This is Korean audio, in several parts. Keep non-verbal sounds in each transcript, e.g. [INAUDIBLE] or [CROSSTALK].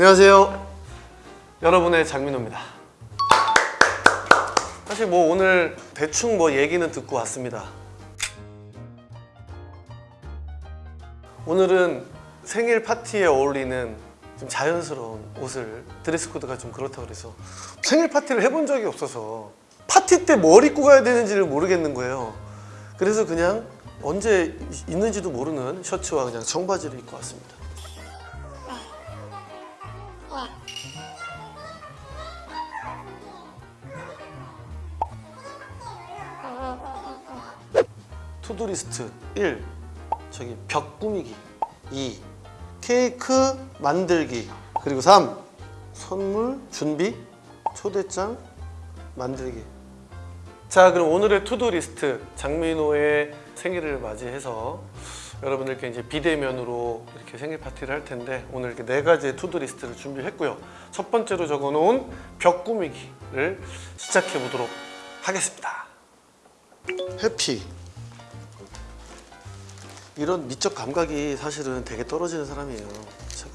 안녕하세요. 여러분의 장민호입니다. 사실 뭐 오늘 대충 뭐 얘기는 듣고 왔습니다. 오늘은 생일 파티에 어울리는 좀 자연스러운 옷을 dress code가 좀 그렇다고 그래서 생일 파티를 해본 적이 없어서 파티 때 뭘 입고 가야 되는지를 모르겠는 거예요. 그래서 그냥 언제 있는지도 모르는 셔츠와 그냥 청바지를 입고 왔습니다. to-do list 1. 저기 벽 꾸미기 2. 케이크 만들기 그리고 3. 선물 준비 초대장 만들기 자 그럼 오늘의 to-do list 장민호의 생일을 맞이해서 여러분들께 이제 비대면으로 이렇게 생일 파티를 할 텐데 오늘 이렇게 네 가지의 to-do list를 준비했고요. 첫 번째로 적어놓은 벽 꾸미기를 시작해 보도록 하겠습니다. 해피. 이런 미적 감각이 사실은 되게 떨어지는 사람이에요 제가.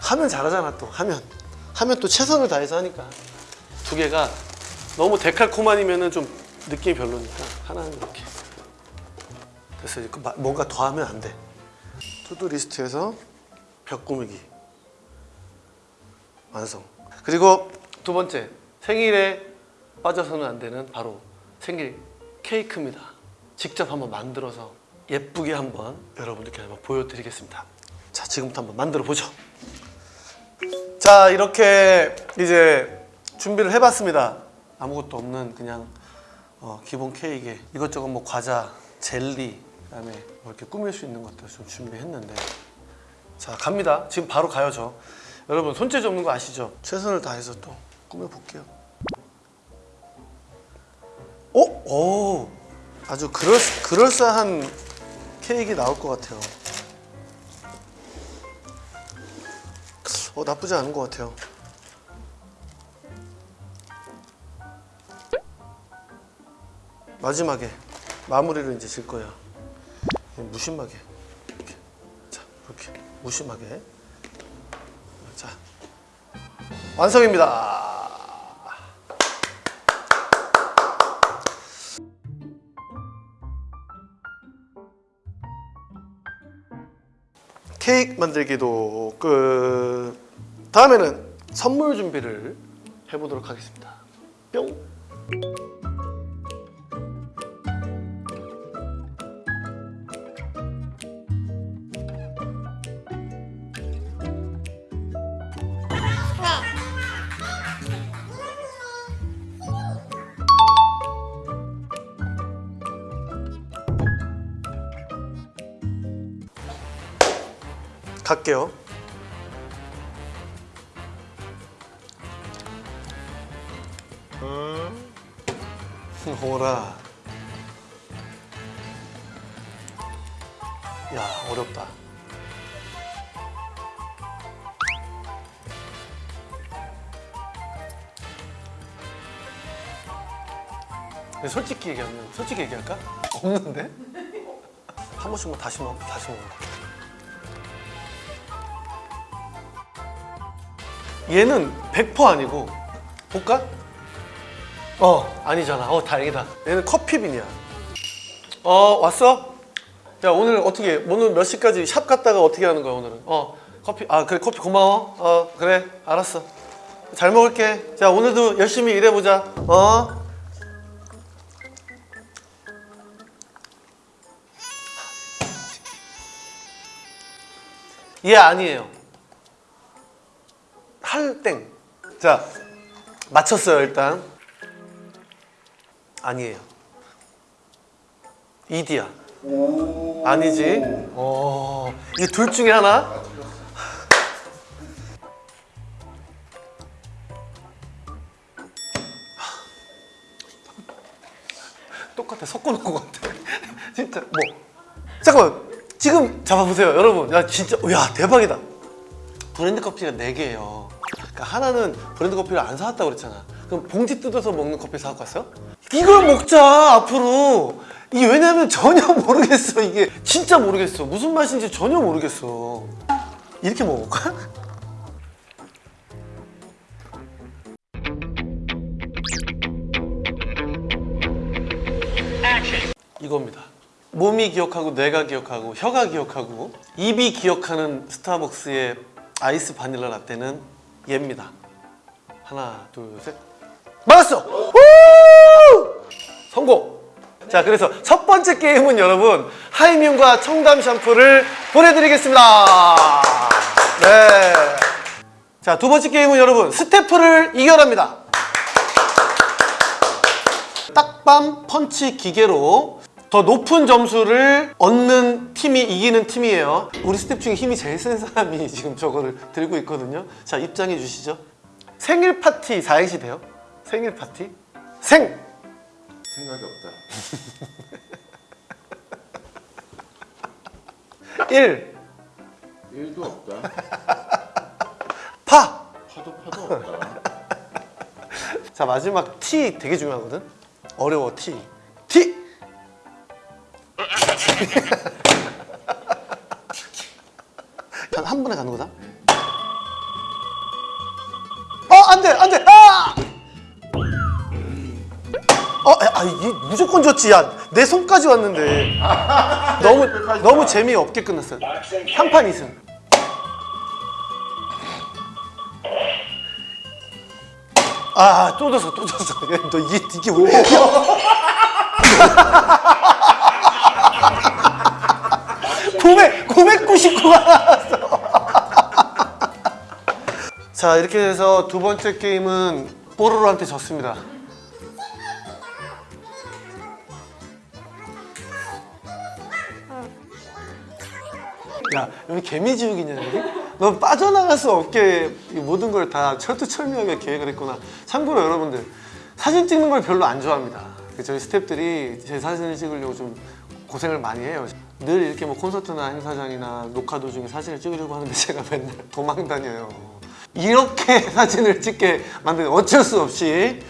하면 잘하잖아 또. 하면. 하면 또 최선을 다해서 하니까. 두 개가 너무 데칼코만이면은 좀 느낌이 별로니까 하나는 이렇게. 그래서 그 마- 뭔가 더 하면 안 돼. to-do list에서 벽 꾸미기. 완성. 그리고 두 번째 생일에 빠져서는 안 되는 바로 생일 케이크입니다. 직접 한번 만들어서 예쁘게 한번 여러분들께 한번 보여드리겠습니다. 자 지금부터 한번 만들어 보죠. 자 이렇게 이제 준비를 해봤습니다. 아무것도 없는 그냥 어, 기본 케이크에 이것저것 뭐 과자, 젤리 그다음에 뭐 이렇게 꾸밀 수 있는 것들 좀 준비했는데 자 갑니다 지금 바로 가요 저 여러분 손재주 없는 거 아시죠? 최선을 다해서 또 꾸며볼게요 어? 오 아주 그럴, 그럴싸한 케이크 나올 것 같아요 어 나쁘지 않은 것 같아요. 마지막에 마무리를 이제 질 거예요. 무심하게 이렇게 자 이렇게 무심하게 자 완성입니다. 케이크 만들기도 끝. 다음에는 선물 준비를 해보도록 하겠습니다. 뿅. 갈게요. 오라. 야 어렵다. 솔직히 얘기하면 솔직히 얘기할까? 없는데? 한 번씩만 다시 먹 다시 먹어. 얘는 100% 아니고 볼까? 어 아니잖아. 어 다행이다. 얘는 커피빈이야. 어 왔어? 자 오늘 어떻게 오늘 몇 시까지 샵 갔다가 어떻게 하는 거야 오늘은? 어 커피 아 그래 커피 고마워. 어 그래 알았어. 잘 먹을게. 자 오늘도 열심히 일해보자. 어? 얘 아니에요 할땡. 자 맞췄어요 일단. 아니에요. 이디야. 아니지? 어 이게 둘 중에 하나? 똑같아. 섞어놓은 것 같아. [LAUGHS] 진짜 뭐. 잠깐만. 지금 잡아보세요 여러분. 야 진짜 야 대박이다. 브랜드 커피가 4개예요 그러니까 하나는 브랜드 커피를 안 사왔다고 그랬잖아. 그럼 봉지 뜯어서 먹는 커피 사갖고 왔어요? 이걸 먹자 앞으로. 이게 왜냐면 전혀 [LAUGHS] 모르겠어 이게. 진짜 모르겠어. 무슨 맛인지 전혀 모르겠어. 이렇게 먹을까? [LAUGHS] 이겁니다. 몸이 기억하고 뇌가 기억하고 혀가 기억하고 입이 기억하는 스타벅스의 아이스 바닐라 라떼는 얘입니다 하나 둘셋 맞았어! 우! 성공! 자 그래서 첫 번째 게임은 여러분 하이뮨과 청담 샴푸를 보내드리겠습니다 네. 자두 번째 게임은 여러분 스태프를 이겨랍니다 딱밤 펀치 기계로 더 높은 점수를 얻는 팀이 이기는 팀이에요 우리 스태프 중에 힘이 제일 센 사람이 [LAUGHS] 지금 저거를 들고 있거든요 자 입장해 주시죠 생일 파티 4행시 돼요? 생일 파티? 생! 생각이 없다. [LAUGHS] 1 일도 없다. [LAUGHS] 파! 파도 파도 없다. 자 마지막 T 되게 중요하거든 어려워 T! 한 번에 가는 거다? 어! 안 돼! 안 돼! 아! 어, 아, 이 무조건 좋지. 야, 내 손까지 왔는데. 너무, 너무 재미없게 끝났어요. 한 판 2승. 아, 또 졌어, 또 졌어. 너 이게, 이게 뭐야? [LAUGHS] 900, 999가 나왔어 자 이렇게 해서 두 번째 게임은 뽀로로한테 졌습니다. 야 여기 개미지우기냐 여기? 넌 빠져나갈 수 없게 모든 걸 다 철두철미하게 계획을 했구나. 참고로 여러분들 사진 찍는 걸 별로 안 좋아합니다. 그 저희 스탭들이 제 사진을 찍으려고 좀 고생을 많이 해요. 늘 이렇게 뭐 콘서트나 행사장이나 녹화 도중에 사진을 찍으려고 하는데 [LAUGHS] 제가 맨날 도망 다녀요. 이렇게 [LAUGHS] 사진을 찍게 만드는 어쩔 수 없이.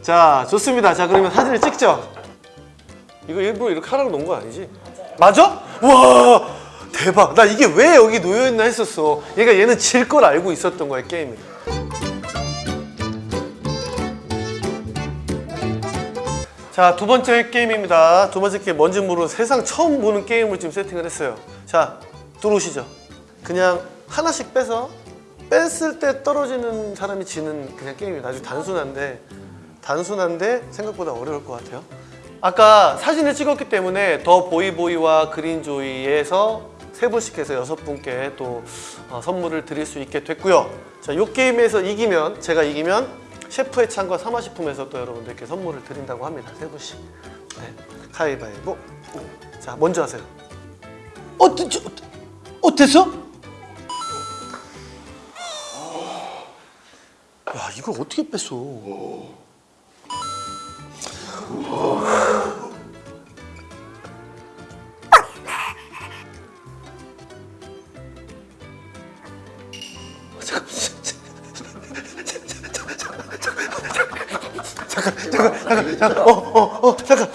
자 좋습니다. 자 그러면 사진을 찍죠? 이거 일부러 이렇게 하라고 놓은 거 아니지? 맞아? 와 대박. 나 이게 왜 여기 놓여있나 했었어. 얘가 얘는 질 걸 알고 있었던 거야 게임을 자 두 번째 게임입니다. 두 번째 게임 뭔지 모르는 세상 처음 보는 게임을 지금 세팅을 했어요. 자 들어오시죠. 그냥 하나씩 빼서 뺐을 때 떨어지는 사람이 지는 그냥 게임이에요 아주 단순한데 단순한데 생각보다 어려울 것 같아요. 아까 사진을 찍었기 때문에 더 보이보이와 그린조이에서 세 분씩 해서 여섯 분께 또 어, 선물을 드릴 수 있게 됐고요. 자, 이 게임에서 이기면 제가 이기면 셰프의 창과 사마식품에서 또 여러분들께 선물을 드린다고 합니다. 세 분씩. 네. 가위바위보. 자, 먼저 하세요. 어때? 저, 어땠어? 야, 이걸 어떻게 뺐어? 잠깐, 어, 어, 어, 잠깐.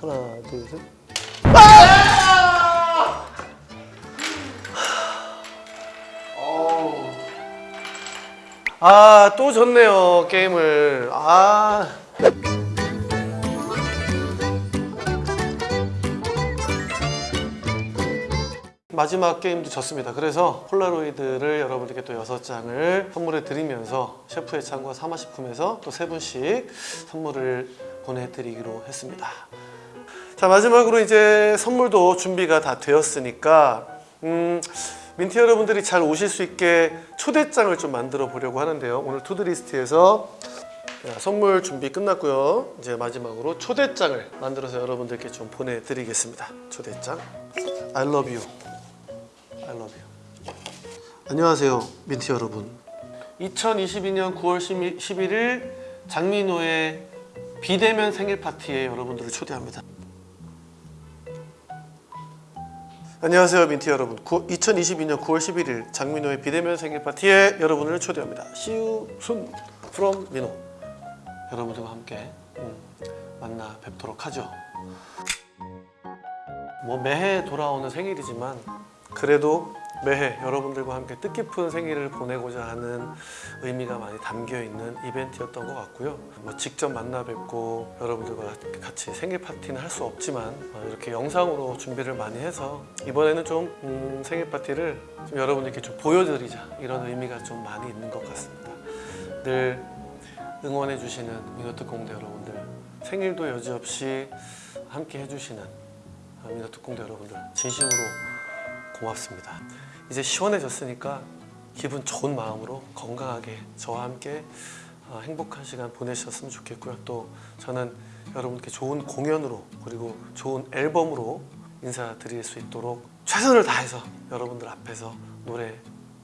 하나, 둘, 셋. 아, 또 졌네요, 게임을. 아. 마지막 게임도 졌습니다. 그래서 폴라로이드를 여러분들께 또 여섯 장을 선물해 드리면서 셰프의 창과 사마식품에서 또세 분씩 선물을 보내드리기로 했습니다. 자 마지막으로 이제 선물도 준비가 다 되었으니까 음, 민트 여러분들이 잘 오실 수 있게 초대장을 좀 만들어 보려고 하는데요. 오늘 to-do list에서 자, 선물 준비 끝났고요. 이제 마지막으로 초대장을 만들어서 여러분들께 좀 보내드리겠습니다. 초대장. I love you. I love you. 안녕하세요, 민트 여러분. 2022년 9월 11일 장민호의 비대면 생일 파티에 여러분들을 초대합니다. 안녕하세요, 민트 여러분. 2022년 9월 11일 장민호의 비대면 생일 파티에 여러분을 초대합니다. See you soon. from 민호 여러분들과 함께 음, 만나 뵙도록 하죠. 뭐 매해 돌아오는 생일이지만 그래도 매해 여러분들과 함께 뜻깊은 생일을 보내고자 하는 의미가 많이 담겨 있는 이벤트였던 것 같고요. 뭐 직접 만나 뵙고 여러분들과 같이 생일 파티는 할 수 없지만 어, 이렇게 영상으로 준비를 많이 해서 이번에는 좀 음, 생일 파티를 좀 여러분들께 좀 보여드리자 이런 의미가 좀 많이 있는 것 같습니다. 늘 응원해 주시는 민호특공대 여러분들 생일도 여지없이 함께 해주시는 민호특공대 여러분들 진심으로 고맙습니다. 이제 시원해졌으니까 기분 좋은 마음으로 건강하게 저와 함께 어, 행복한 시간 보내셨으면 좋겠고요. 또 저는 여러분께 좋은 공연으로 그리고 좋은 앨범으로 인사드릴 수 있도록 최선을 다해서 여러분들 앞에서 노래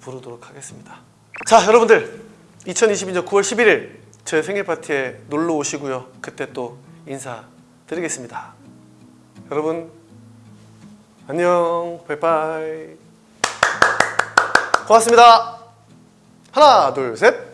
부르도록 하겠습니다. 자, 여러분들 2022년 9월 11일 제 생일 파티에 놀러 오시고요. 그때 또 인사드리겠습니다. 여러분 안녕 바이바이. 고맙습니다. 하나 둘셋